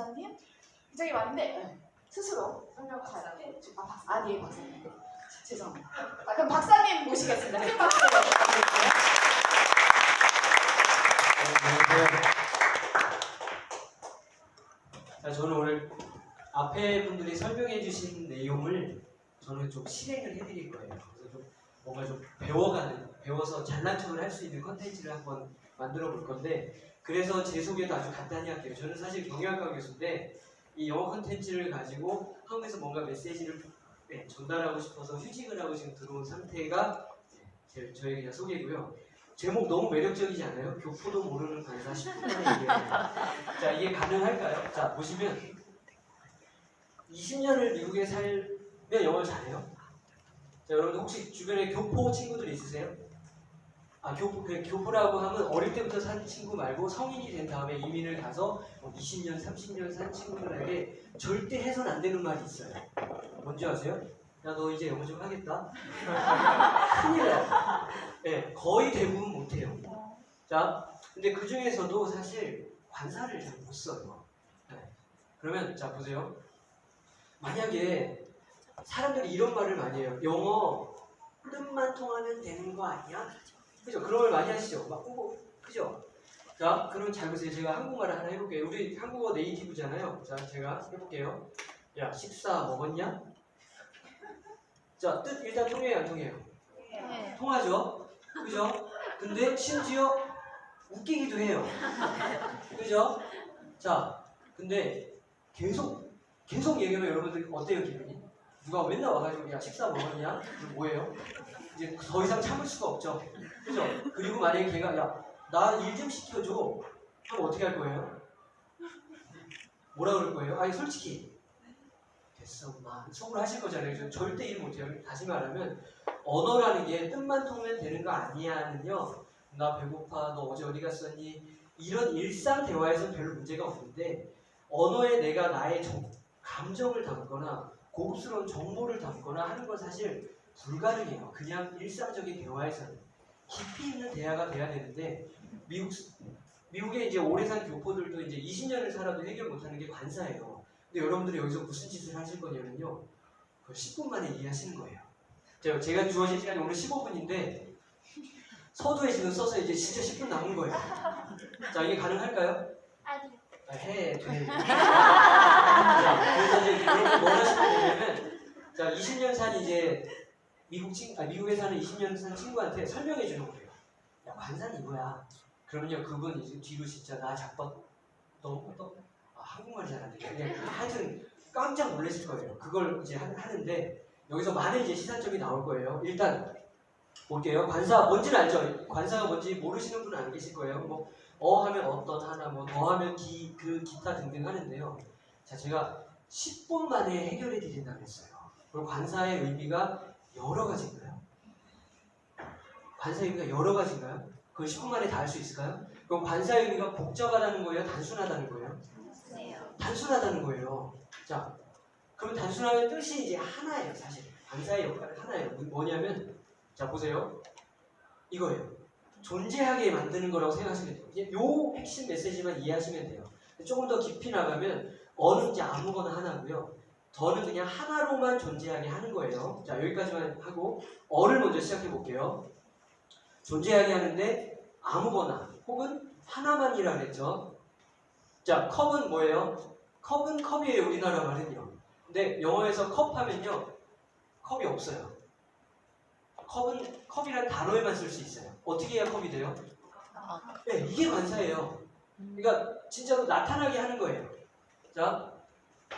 박사님 굉장히 많은데 스스로 설명하는데 아, 박사, 아, 네, 박사님. 죄송합니다. 아, 그럼 박사님 모시겠습니다. 큰 박수 부탁드릴게요. 자, 저는 오늘 앞에 분들이 설명해 주신 내용을 저는 좀 실행을 해드릴 거예요. 그래서 좀 뭔가 좀 배워가는, 배워서 잘난 척을 할 수 있는 컨텐츠를 한번 만들어 볼 건데, 그래서 제 소개도 아주 간단히 할게요. 저는 사실 경영학과 교수인데, 이 영어 컨텐츠를 가지고 한국에서 뭔가 메시지를 네, 전달하고 싶어서 휴직을 하고 지금 들어온 상태가 제, 저의 그냥 소개고요. 제목 너무 매력적이지 않아요? 교포도 모르는 간사 10분 만에. 자, 이게 가능할까요? 자, 보시면 20년을 미국에 살면 영어를 잘해요? 자, 여러분 혹시 주변에 교포 친구들 있으세요? 아, 교포, 그 교포라고 하면 어릴 때부터 산 친구 말고 성인이 된 다음에 이민을 가서 뭐 20년, 30년 산 친구들에게 절대 해선 안 되는 말이 있어요. 뭔지 아세요? 야, 너 이제 영어 좀 하겠다? 큰일 나요. 네, 거의 대부분 못해요. 자, 근데 그 중에서도 사실 관사를 잘 못 써요. 네. 그러면 자 보세요. 만약에 사람들이 이런 말을 많이 해요. 영어 뜻만 통하면 되는 거 아니야? 그죠? 그런 말 많이 하시죠? 막 뭐, 그죠? 자, 그럼 잘 보세요. 제가 한국말을 하나 해볼게요. 우리 한국어 네이티브잖아요. 자, 제가 해볼게요. 야, 식사 먹었냐? 자, 뜻 일단 통해요, 안 통해요? 네. 통하죠? 그죠? 근데 심지어 웃기기도 해요. 그죠? 자, 근데 계속, 계속 얘기하면 여러분들 어때요, 기분이? 누가 맨날 와가지고, 야, 식사 먹었냐? 뭐예요? 이제 더 이상 참을 수가 없죠. 그죠? 그리고 만약에 걔가, 야, 나 일 좀 시켜줘. 그럼 어떻게 할 거예요? 뭐라 그럴 거예요? 아니, 솔직히. 됐어, 엄마. 속으로 하실 거잖아요. 저 절대 일 못해요. 다시 말하면, 언어라는 게 뜻만 통면 되는 거 아니야는요. 나 배고파, 너 어제 어디 갔었니? 이런 일상 대화에서는 별로 문제가 없는데 언어에 내가 나의 정- 감정을 담거나 고급스러운 정보를 담거나 하는 건 사실 불가능해요. 그냥 일상적인 대화에서는 깊이 있는 대화가 돼야 되는데 미국 미국에 이제 오래 산 교포들도 이제 20년을 살아도 해결 못하는 게 관사예요. 근데 여러분들이 여기서 무슨 짓을 하실 거냐면요. 그 10분 만에 이해하시는 거예요. 제가, 제가 주어진 시간이 오늘 15분인데 서두에 지금 써서 이제 진짜 10분 남은 거예요. 자 이게 가능할까요? 아니. 아, 해, 돼. 자, 그래서 이제 여러분 뭘 하시면 되냐면 자 20년 산 이제 미국 친, 아, 미국에 사는 20년 산 친구한테 설명해 주는 거예요. 야 관산 이거야. 그러면요 그분 이제 뒤로 진짜 나 작번 너, 너 아, 한국말이 잘안 돼. 그냥 하여튼 깜짝 놀라실 거예요. 그걸 이제 하, 하는데 여기서 많은 이제 시사점이 나올 거예요. 일단 볼게요. 관사 뭔지는 알죠? 관사가 뭔지 모르시는 분은 안 계실 거예요. 뭐 어 하면 어떤 하나, 뭐 더 하면 기, 그 기타 등등 하는데요. 자, 제가 10분 만에 해결해 드린다고 했어요. 그리고 관사의 의미가 여러 가지인가요? 관사의 의미가 여러 가지인가요? 그걸 10분 만에 다 할 수 있을까요? 그럼 관사의 의미가 복잡하다는 거예요? 단순하다는 거예요? 단순하다는 거예요. 자, 그럼 단순하면 뜻이 이제 하나예요, 사실. 관사의 역할은 하나예요. 뭐냐면, 자, 보세요. 이거예요. 존재하게 만드는 거라고 생각하시면 돼요. 이제 요 핵심 메시지만 이해하시면 돼요. 조금 더 깊이 나가면 어는 이제 아무거나 하나고요. 더는 그냥 하나로만 존재하게 하는 거예요. 자 여기까지만 하고 어를 먼저 시작해 볼게요. 존재하게 하는데 아무거나 혹은 하나만이라 그랬죠. 자 컵은 뭐예요? 컵은 컵이에요 우리나라 말은요. 근데 영어에서 컵 하면요 컵이 없어요. 컵은 컵이란 단어에만 쓸 수 있어요. 어떻게 해야 컵이 돼요? 네, 이게 관사예요. 그러니까 진짜로 나타나게 하는 거예요. 자,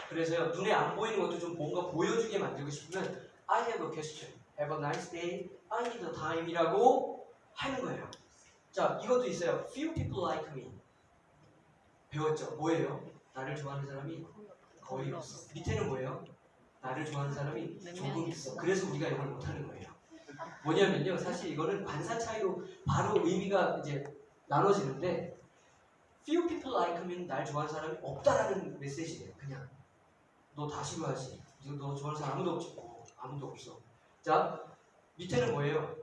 그래서요 눈에 안 보이는 것도 좀 뭔가 보여주게 만들고 싶으면 I have a question. Have a nice day. I need a time이라고 하는 거예요. 자, 이것도 있어요. Few people like me. 배웠죠? 뭐예요? 나를 좋아하는 사람이 거의 없어. 밑에는 뭐예요? 나를 좋아하는 사람이 조금 있어. 그래서 우리가 이걸 못하는 거예요. 뭐냐면요, 사실 이거는 관사 차이로 바로 의미가 이제 나눠지는데 few people like me는 날 좋아하는 사람이 없다라는 메시지예요. 그냥 너다 싫어하지. 이거 너 좋아하는 사람 아무도 없지. 어, 아무도 없어. 자 밑에는 뭐예요?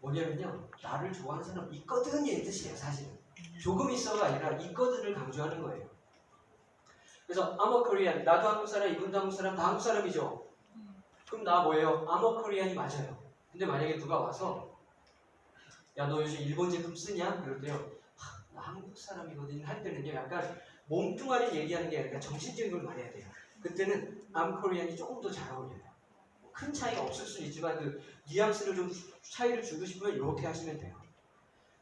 뭐냐면요, 나를 좋아하는 사람 있거든 이 뜻이에요. 사실은 조금 있어가 아니라 있거든을 강조하는 거예요. 그래서 I'm a Korean. 나도 한국 사람, 이분도 한국 사람, 다 한국 사람이죠. 그럼 나 뭐예요? I'm a Korean이 맞아요. 근데 만약에 누가 와서 야 너 요즘 일본 제품 쓰냐? 그럴 때요. 하, 나 한국 사람이거든 할 때는요. 약간 몸뚱아리 얘기하는 게 아니라 정신적인 걸 말해야 돼요. 그때는 I'm Korean이 조금 더 잘 어울려요. 큰 차이가 없을 수는 있지만 그 뉘앙스를 좀 차이를 주고 싶으면 이렇게 하시면 돼요.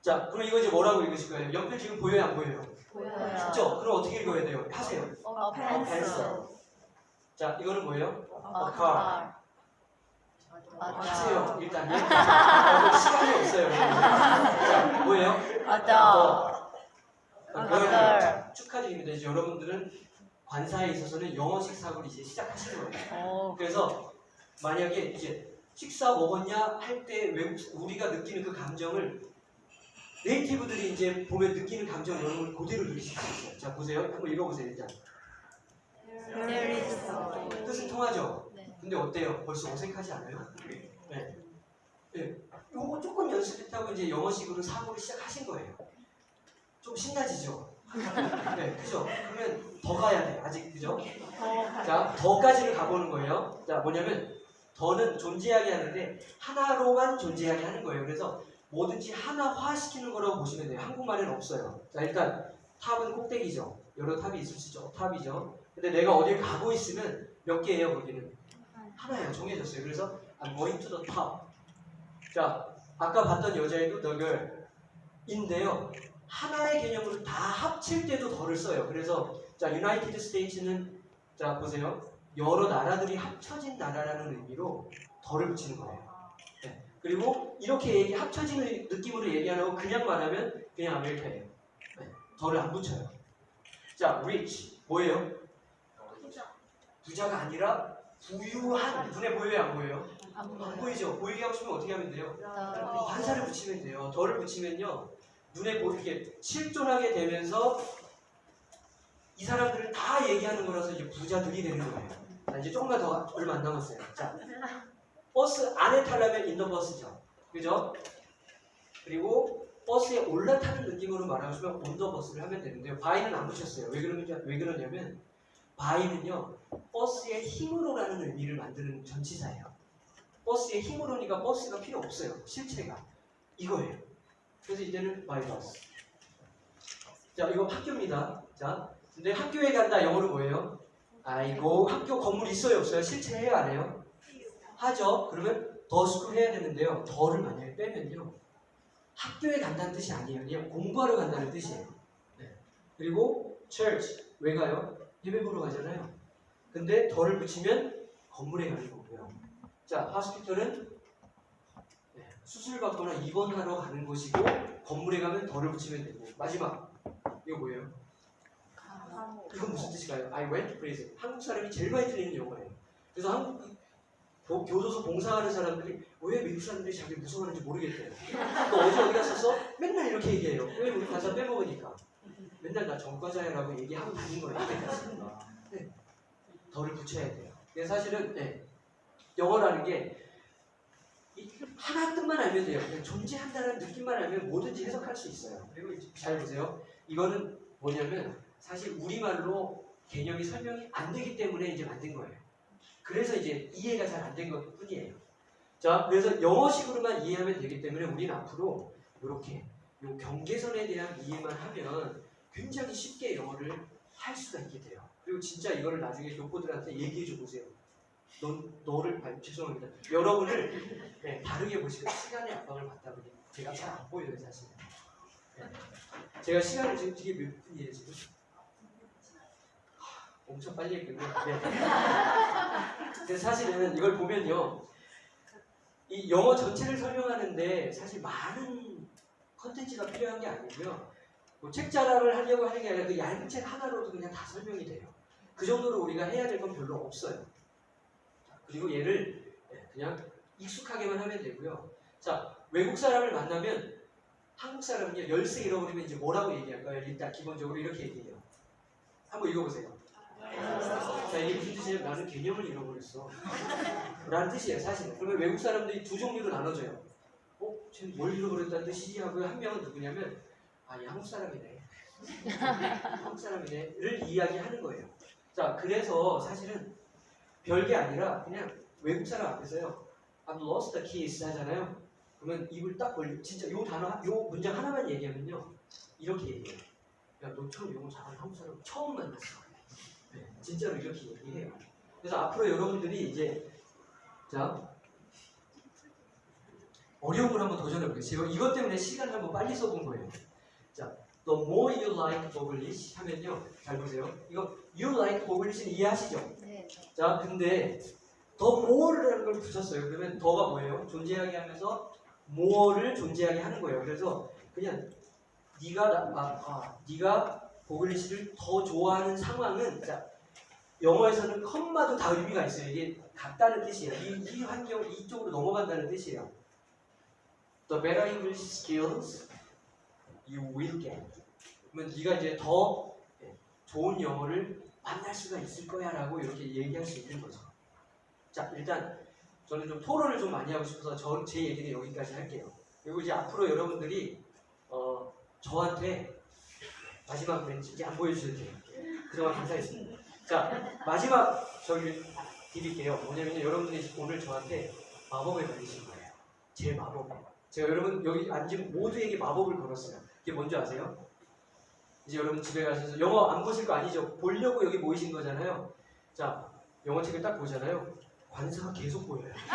자, 그럼 이거 이제 뭐라고 읽으실 거예요? 옆에 지금 보여요, 안 보여요? 보여요. 그죠? 그럼 어떻게 읽어야 돼요? 하세요. 어, 펜슬. 자, 이거는 뭐예요? 어, car. 맞아. 하세요. 일단 예. 어, 시간이 없어요. 자, 뭐예요? 맞아. 그걸 맞아. 축하드립니다. 이제 여러분들은 관사에 있어서는 영어식 사고를 이제 시작하시는 거예요. 어, 그래서 만약에 이제 식사 먹었냐 할 때 우리가 느끼는 그 감정을 네이티브들이 이제 보면 느끼는 감정 여러분 그대로 느끼실 수 있어요. 자 보세요. 한번 읽어보세요 일단. there is no. 뜻은 통하죠. 네. 근데 어때요? 벌써 어색하지 않아요? 네. 네. 요거 조금 연습했다고 이제 영어식으로 사고를 시작하신 거예요. 좀 신나지죠? 네, 그죠? 그러면 더 가야 돼. 아직 그죠? 자, 더까지를 가보는 거예요. 자, 뭐냐면 더는 존재하게 하는데 하나로만 존재하게 하는 거예요. 그래서 뭐든지 하나화 시키는 거라고 보시면 돼요. 한국말에는 없어요. 자, 일단 top은 꼭대기죠. 여러 top이 있을 수 있죠. top이죠. 근데 내가 어딜 가고 있으면 몇 개예요, 거기는? 하나예요. 정해졌어요. 그래서 I'm going to the top. 자, 아까 봤던 여자애도 the girl. 인데요. 하나의 개념으로 다 합칠 때도 the를 써요. 그래서 자, United States는 자, 보세요. 여러 나라들이 합쳐진 나라라는 의미로 the를 붙이는 거예요. 네. 그리고 이렇게 얘기 합쳐진 느낌으로 얘기 안 하고 그냥 말하면 그냥 America예요. 네. 덜을 안 붙여요. 자, rich 뭐예요? 부자가 아니라 부유한 눈에 보여요, 안 보여요? 안 안. 보이죠? 보이게 하고 싶으면 어떻게 하면 돼요? 더. 관사를 붙이면 돼요. 덜을 붙이면요. 눈에 보이게 실존하게 되면서 이 사람들을 다 얘기하는 거라서 이제 부자들이 되는 거예요. 자, 이제 조금만 더 얼마 안 남았어요. 자, 버스 안에 타려면 인더버스죠. 그죠? 그리고 버스에 올라타는 느낌으로 말하고 싶으면 온더버스를 하면 되는데요. 바이는 안 붙였어요. 왜 그러냐, 왜 그러냐면 바이는요. 버스의 힘으로라는 의미를 만드는 전치사예요. 버스의 힘으로니까 버스가 필요 없어요. 실체가. 이거예요. 그래서 이제는 bus. 자, 이거 학교입니다. 자, 근데 학교에 간다 영어로 뭐예요? 아이고, 학교 건물 있어요, 없어요? 실체 해요, 안 해요? 하죠. 그러면 the school 해야 되는데요. the를 만약에 빼면요. 학교에 간다는 뜻이 아니에요. 그냥 공부하러 간다는 뜻이에요. 네. 그리고 church, 왜 가요? 예배 보러 가잖아요. 근데 the를 붙이면 건물에 가는 거고요. 자, 네, 수술 받거나 입원하러 가는 곳이고 건물에 가면 the를 붙이면 되고 마지막 이거 뭐예요? 이건 무슨 뜻일까요? I went to prison. 한국 사람이 제일 많이 틀리는 용어예요. 그래서 한국 교- 교도소 봉사하는 사람들이 왜 미국 사람들이 자기 무서워하는지 모르겠대요. 또 어디 어디 갔었어? 맨날 이렇게 얘기해요. 왜 우리 가사 빼먹으니까. 맨날 나 전과자야라고 얘기하고 다닌 거예요. 이때까지. 네. 덜을 붙여야 돼요. 근데 사실은 네. 영어라는 게이 하나 뜻만 알면 돼요. 그냥 존재한다는 느낌만 알면 뭐든지 해석할 수 있어요. 그리고 잘 보세요. 이거는 뭐냐면 사실 우리말로 개념이 설명이 안 되기 때문에 이제 만든 거예요. 그래서 이제 이해가 잘 안 된 것 뿐이에요. 자, 그래서 영어식으로만 이해하면 되기 때문에 우리는 앞으로 이렇게 요 경계선에 대한 이해만 하면 굉장히 쉽게 영어를 할 수가 있게 돼요. 그리고 진짜 이거를 나중에 교포들한테 얘기해 줘 보세요. 넌 너를 아니, 죄송합니다. 여러분을 네, 다르게 보시고 시간의 압박을 받다 보니 제가 잘 안 보여요 사실. 네. 제가 시간을 지금 되게 몇 분이에요 지금? 하, 엄청 빨리 했군요. 네. 근데 사실은 이걸 보면요, 이 영어 전체를 설명하는데 사실 많은 컨텐츠가 필요한 게 아니고요. 뭐 책 자랑을 하려고 하는 게 아니라 그 얇은 책 하나로도 그냥 다 설명이 돼요. 그 정도로 우리가 해야 될 건 별로 없어요. 자, 그리고 얘를 네, 그냥 익숙하게만 하면 되고요. 자, 외국 사람을 만나면 한국 사람은요, 열쇠 잃어버리면 이제 뭐라고 얘기할까요? 일단 기본적으로 이렇게 얘기해요. 한번 읽어보세요. 자, 이게 무슨 뜻이냐면 나는 개념을 잃어버렸어. 라는 뜻이에요, 사실은. 그러면 외국 사람들이 두 종류로 나눠져요. 어? 쟤는 뭘 잃어버렸다는 뜻이지? 하고 한 명은 누구냐면 아, 얘 한국 사람이네. 한국 사람이네.를 이야기하는 거예요. 자, 그래서 사실은 별게 아니라 그냥 외국 사람 앞에서요. I've lost the keys 하잖아요. 그러면 입을 딱 벌리 진짜 요 단어 하- 요 문장 하나만 얘기하면요. 이렇게 얘기해요. 야, 너처럼 영어 잘하는 한국 사람 처음 만났어. 네, 진짜로 이렇게 얘기해요. 그래서 앞으로 여러분들이 이제 자 어려운 걸 한번 도전해 보겠습니다. 이것 때문에 시간을 한번 빨리 써본 거예요. 자, the more you like English 하면요. 잘 보세요. 이거 you like English는 이해하시죠? 네. 자, 근데 더 more라는 걸 붙였어요. 그러면 더가 뭐예요? 존재하게 하면서 more를 존재하게 하는 거예요. 그래서 그냥 네가 나, 아, 아, 네가 보글리시를 더 좋아하는 상황은 자, 영어에서는 컴마도 다 의미가 있어요. 이게 같다는 뜻이에요. 이, 이 환경 이쪽으로 넘어간다는 뜻이에요. The better English skills you will get. 그러면 네가 이제 더 예, 좋은 영어를 만날 수가 있을 거야 라고 이렇게 얘기할 수 있는 거죠. 자, 일단 저는 좀 토론을 좀 많이 하고 싶어서 저, 제 얘기는 여기까지 할게요. 그리고 이제 앞으로 여러분들이 어, 저한테 마지막 멘트 안 보여주셔도 돼요. 그동안 감사했습니다. 자, 마지막 저기 드릴게요. 뭐냐면 여러분들이 오늘 저한테 마법을 걸리신 거예요. 제 마법. 제가 여러분 여기 앉은 모두에게 마법을 걸었어요. 이게 뭔지 아세요? 이제 여러분 집에 가셔서 영어 안 보실 거 아니죠? 보려고 여기 모이신 거잖아요. 자, 영어 책을 딱 보잖아요. 관사가 계속 보여요.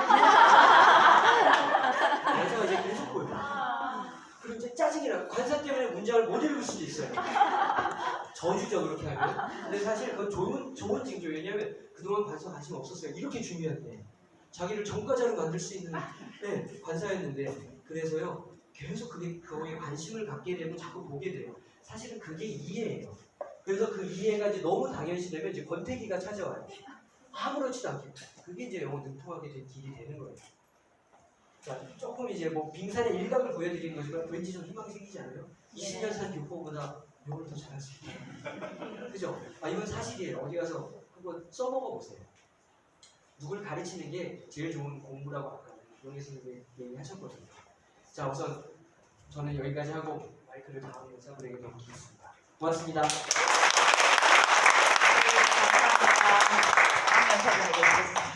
관사가 이제 계속 보여요. 그럼 이제 짜증이 나요. 관사 때문에 문장을 못 읽을 수도 있어요. 저주죠, 그렇게 하면. 근데 사실 그건 좋은, 좋은 징조예요. 왜냐면 그동안 관사 관심 없었어요. 이렇게 중요한데. 자기를 전과자로 만들 수 있는 네, 관사였는데. 그래서요, 계속 그게, 그거에 관심을 갖게 되고 자꾸 보게 돼요. 사실은 그게 이해예요. 그래서 그 이해가 이제 너무 당연시되면 이제 권태기가 찾아와요. 아무렇지도 않게. 그게 이제 영어 능통하게 된 길이 되는 거예요. 자, 조금 이제 뭐 빙산의 일각을 보여드리는 거지만 왠지 좀 희망이 생기지 않아요? 20년 산 교포보다 영어를 더 잘할 수 있다. 그죠? 아, 이건 사실이에요. 어디 가서 그거 써먹어 보세요. 누굴 가르치는 게 제일 좋은 공부라고 아까 용희 선생님이 얘기하셨거든요. 자, 우선 저는 여기까지 하고 마이크를 다음 여자분에게 넘기겠습니다. 고맙습니다. 감사합니다. 다음 연설을 하겠습니다.